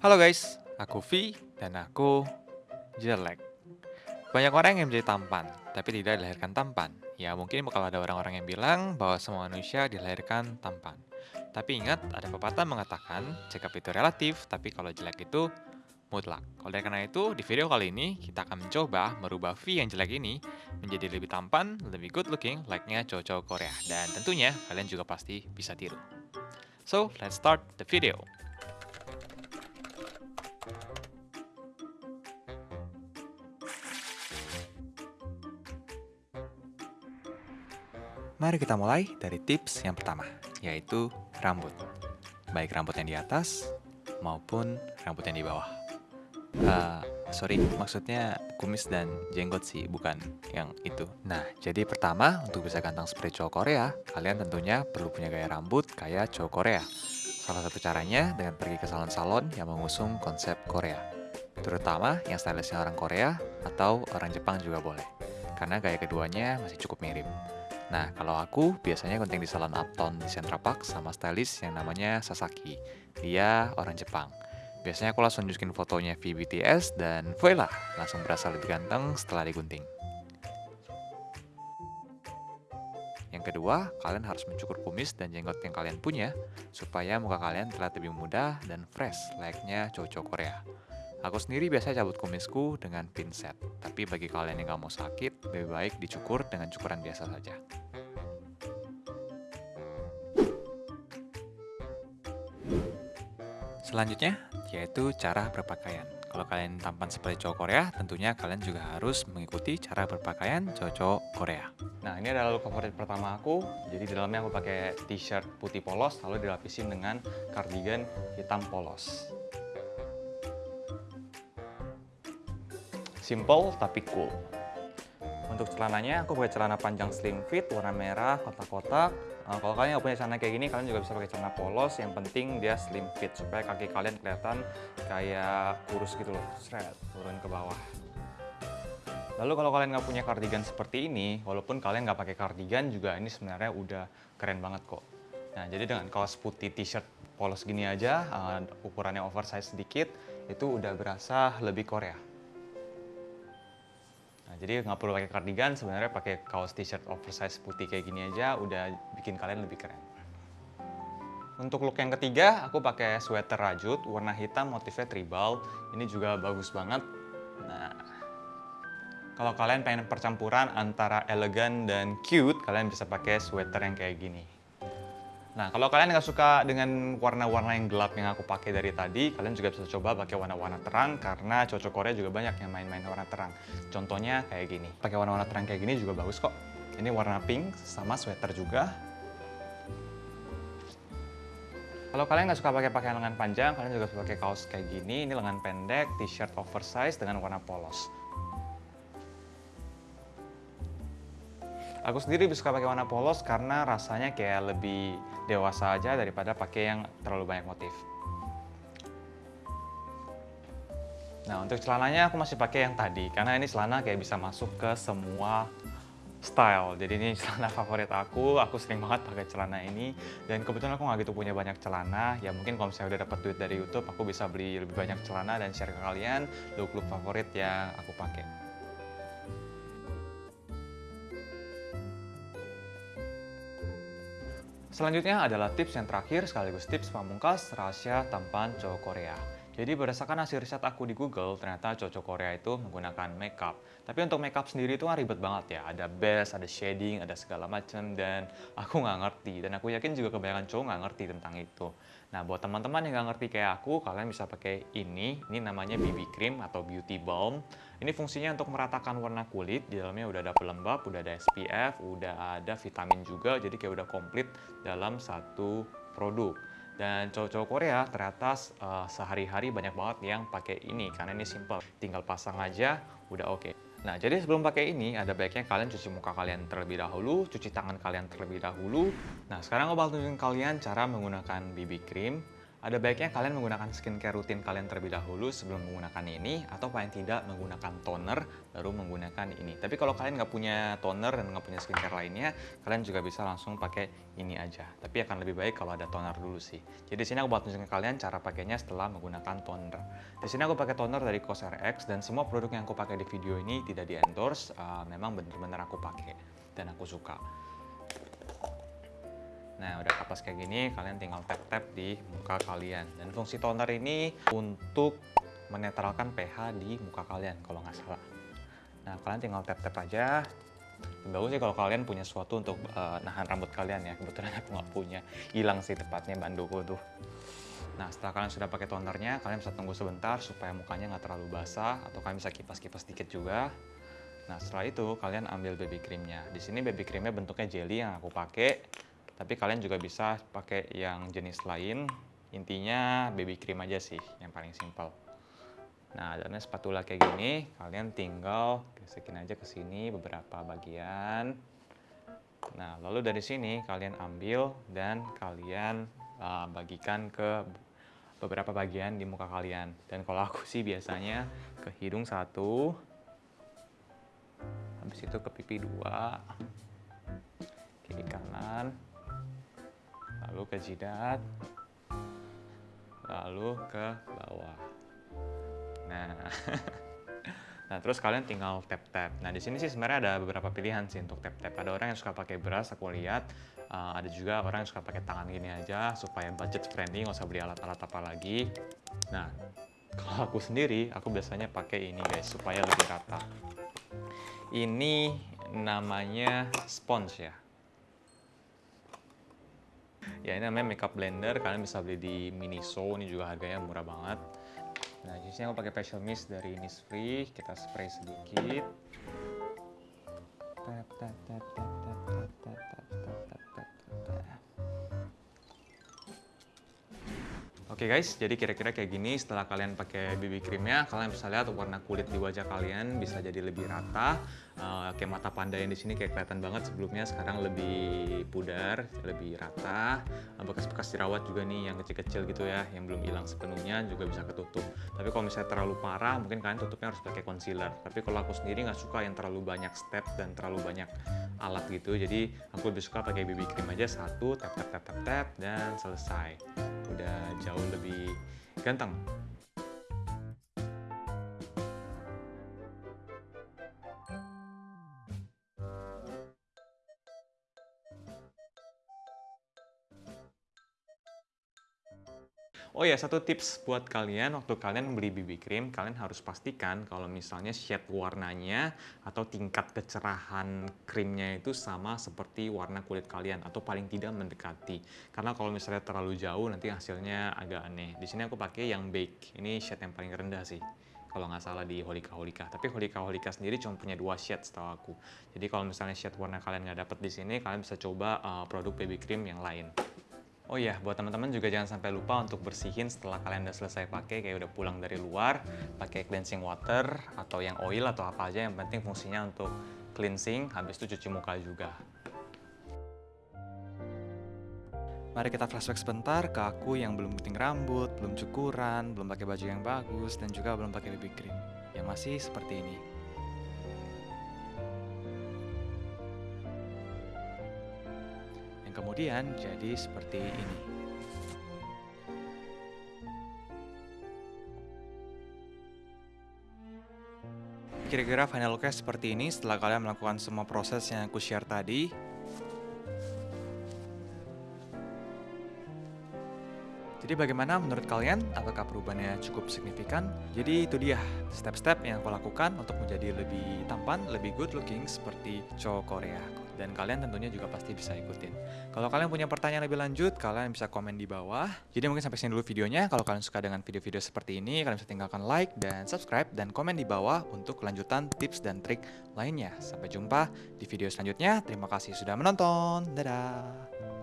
Halo guys, aku V dan aku jelek. Banyak orang yang menjadi tampan, tapi tidak dilahirkan tampan. Ya mungkin bakal ada orang-orang yang bilang bahwa semua manusia dilahirkan tampan. Tapi ingat, ada pepatah mengatakan, cekap itu relatif, tapi kalau jelek itu mutlak. Oleh karena itu, di video kali ini, kita akan mencoba merubah V yang jelek ini menjadi lebih tampan, lebih good looking, like-nya cowok-cowok Korea. Dan tentunya, kalian juga pasti bisa tiru. So, let's start the video. Mari kita mulai dari tips yang pertama, yaitu rambut. Baik rambut yang di atas maupun rambut yang di bawah. Uh, sorry, maksudnya kumis dan jenggot sih, bukan yang itu. Nah, jadi pertama, untuk bisa ganteng seperti cowok Korea, kalian tentunya perlu punya gaya rambut kayak cowok Korea. Salah satu caranya dengan pergi ke salon-salon yang mengusung konsep Korea. Terutama yang stylistnya orang Korea atau orang Jepang juga boleh. Karena gaya keduanya masih cukup mirip. Nah, kalau aku biasanya gunting di salon Upton di Central Park sama stylist yang namanya Sasaki. Dia orang Jepang. Biasanya aku langsung nunjukin fotonya VBTS dan voila, langsung berasa lebih ganteng setelah digunting. Yang kedua, kalian harus mencukur kumis dan jenggot yang kalian punya supaya muka kalian terlihat lebih muda dan fresh layaknya cowok-cowok Korea. Aku sendiri biasa cabut kumisku dengan pinset, tapi bagi kalian yang gak mau sakit, lebih baik dicukur dengan cukuran biasa saja. Selanjutnya, yaitu cara berpakaian. Kalau kalian tampan seperti cowok Korea, tentunya kalian juga harus mengikuti cara berpakaian cowok-cowok Korea. Nah, ini adalah look favorit pertama aku. Jadi di dalamnya aku pakai t-shirt putih polos, lalu dilapisin dengan cardigan hitam polos. Simple tapi cool. Untuk celananya, aku pakai celana panjang slim fit, warna merah, kotak-kotak. Nah, kalau kalian nggak punya celana kayak gini, kalian juga bisa pakai celana polos. Yang penting dia slim fit, supaya kaki kalian kelihatan kayak kurus gitu loh. Shred, turun ke bawah. Lalu kalau kalian nggak punya kardigan seperti ini, walaupun kalian nggak pakai kardigan juga ini sebenarnya udah keren banget kok. Nah, jadi dengan kaos putih t-shirt polos gini aja, uh, ukurannya oversize sedikit, itu udah berasa lebih Korea. Nah, jadi nggak perlu pakai kardigan, sebenarnya pakai kaos t-shirt oversize putih kayak gini aja udah bikin kalian lebih keren. Untuk look yang ketiga, aku pakai sweater rajut warna hitam motifnya tribal. Ini juga bagus banget. Nah, kalau kalian pengen percampuran antara elegan dan cute, kalian bisa pakai sweater yang kayak gini. Nah, kalau kalian nggak suka dengan warna-warna yang gelap yang aku pakai dari tadi, kalian juga bisa coba pakai warna-warna terang karena cocok Korea juga banyak yang main-main warna terang. Contohnya kayak gini. Pakai warna-warna terang kayak gini juga bagus kok. Ini warna pink sama sweater juga. Kalau kalian nggak suka pakai pakaian lengan panjang, kalian juga bisa pakai kaos kayak gini. Ini lengan pendek, t-shirt oversize dengan warna polos. Aku sendiri suka pakai warna polos karena rasanya kayak lebih dewasa aja daripada pakai yang terlalu banyak motif. Nah untuk celananya aku masih pakai yang tadi karena ini celana kayak bisa masuk ke semua style. Jadi ini celana favorit aku, aku sering banget pakai celana ini dan kebetulan aku nggak gitu punya banyak celana. Ya mungkin kalau misalnya udah dapat duit dari YouTube, aku bisa beli lebih banyak celana dan share ke kalian look-look favorit yang aku pakai. Selanjutnya adalah tips yang terakhir sekaligus tips pamungkas rahasia tampan cowok Korea. Jadi berdasarkan hasil riset aku di Google, ternyata cowok Korea itu menggunakan makeup. Tapi untuk makeup sendiri itu kan ribet banget ya. Ada base, ada shading, ada segala macam dan aku nggak ngerti. Dan aku yakin juga kebanyakan cowok nggak ngerti tentang itu. Nah, buat teman-teman yang nggak ngerti kayak aku, kalian bisa pakai ini. Ini namanya BB cream atau beauty balm. Ini fungsinya untuk meratakan warna kulit. Di dalamnya udah ada pelembab, udah ada SPF, udah ada vitamin juga. Jadi kayak udah komplit dalam satu produk. Dan cowok-cowok Korea ternyata uh, sehari-hari banyak banget yang pakai ini karena ini simple. Tinggal pasang aja, udah oke. Okay. Nah, jadi sebelum pakai ini, ada baiknya kalian cuci muka kalian terlebih dahulu, cuci tangan kalian terlebih dahulu. Nah, sekarang aku bakal tunjukin kalian cara menggunakan BB cream. Ada baiknya kalian menggunakan skincare rutin kalian terlebih dahulu sebelum menggunakan ini, atau paling tidak menggunakan toner baru menggunakan ini. Tapi kalau kalian nggak punya toner dan nggak punya skincare lainnya, kalian juga bisa langsung pakai ini aja. Tapi akan lebih baik kalau ada toner dulu sih. Jadi di sini aku buat tunjukin kalian cara pakainya setelah menggunakan toner. Di sini aku pakai toner dari COSRX dan semua produk yang aku pakai di video ini tidak di endorse, uh, memang benar-benar aku pakai dan aku suka. Nah, udah kapas kayak gini, kalian tinggal tap-tap di muka kalian. Dan fungsi toner ini untuk menetralkan pH di muka kalian, kalau nggak salah. Nah, kalian tinggal tap-tap aja. Bagus sih kalau kalian punya sesuatu untuk uh, nahan rambut kalian ya. Kebetulan aku nggak punya. Hilang sih tepatnya banduku tuh. Nah, setelah kalian sudah pakai tonernya, kalian bisa tunggu sebentar supaya mukanya nggak terlalu basah. Atau kalian bisa kipas-kipas dikit juga. Nah, setelah itu kalian ambil baby creamnya. Di sini baby creamnya bentuknya jelly yang aku pakai tapi kalian juga bisa pakai yang jenis lain. Intinya baby cream aja sih, yang paling simpel. Nah, dan spatula kayak gini, kalian tinggal gesekin aja ke sini beberapa bagian. Nah, lalu dari sini kalian ambil dan kalian uh, bagikan ke beberapa bagian di muka kalian. Dan kalau aku sih biasanya ke hidung satu, habis itu ke pipi dua, kiri kanan, lalu ke jidat, lalu ke bawah. Nah, nah terus kalian tinggal tap tap. Nah di sini sih sebenarnya ada beberapa pilihan sih untuk tap tap. Ada orang yang suka pakai beras, aku lihat. Uh, ada juga orang yang suka pakai tangan gini aja supaya budget friendly, nggak usah beli alat-alat apa lagi. Nah, kalau aku sendiri, aku biasanya pakai ini guys supaya lebih rata. Ini namanya sponge ya ya ini namanya makeup blender kalian bisa beli di Miniso ini juga harganya murah banget nah jenisnya aku pakai facial mist dari Innisfree kita spray sedikit Oke okay guys, jadi kira-kira kayak gini setelah kalian pakai BB creamnya, kalian bisa lihat warna kulit di wajah kalian bisa jadi lebih rata Uh, kayak mata panda yang di sini kayak kelihatan banget sebelumnya, sekarang lebih pudar, lebih rata. bekas bekas-bekas jerawat juga nih yang kecil-kecil gitu ya, yang belum hilang sepenuhnya juga bisa ketutup. Tapi kalau misalnya terlalu parah, mungkin kalian tutupnya harus pakai concealer. Tapi kalau aku sendiri nggak suka yang terlalu banyak step dan terlalu banyak alat gitu, jadi aku lebih suka pakai BB cream aja satu, tap tap tap tap tap dan selesai udah jauh lebih ganteng. Oh ya, satu tips buat kalian waktu kalian beli BB cream, kalian harus pastikan kalau misalnya shade warnanya atau tingkat kecerahan krimnya itu sama seperti warna kulit kalian atau paling tidak mendekati. Karena kalau misalnya terlalu jauh nanti hasilnya agak aneh. Di sini aku pakai yang beige. Ini shade yang paling rendah sih kalau nggak salah di Holika Holika. Tapi Holika Holika sendiri cuma punya dua shade setahu aku. Jadi kalau misalnya shade warna kalian nggak dapet di sini, kalian bisa coba uh, produk baby cream yang lain. Oh iya, buat teman-teman juga jangan sampai lupa untuk bersihin setelah kalian udah selesai pakai, kayak udah pulang dari luar, pakai cleansing water atau yang oil atau apa aja yang penting fungsinya untuk cleansing, habis itu cuci muka juga. Mari kita flashback sebentar ke aku yang belum penting rambut, belum cukuran, belum pakai baju yang bagus, dan juga belum pakai BB cream. Yang masih seperti ini. Kemudian jadi seperti ini. Kira-kira final looknya seperti ini setelah kalian melakukan semua proses yang aku share tadi. Jadi bagaimana menurut kalian? Apakah perubahannya cukup signifikan? Jadi itu dia step-step yang aku lakukan untuk menjadi lebih tampan, lebih good looking seperti cowok Korea dan kalian tentunya juga pasti bisa ikutin. Kalau kalian punya pertanyaan lebih lanjut, kalian bisa komen di bawah. Jadi mungkin sampai sini dulu videonya. Kalau kalian suka dengan video-video seperti ini, kalian bisa tinggalkan like dan subscribe dan komen di bawah untuk kelanjutan tips dan trik lainnya. Sampai jumpa di video selanjutnya. Terima kasih sudah menonton. Dadah.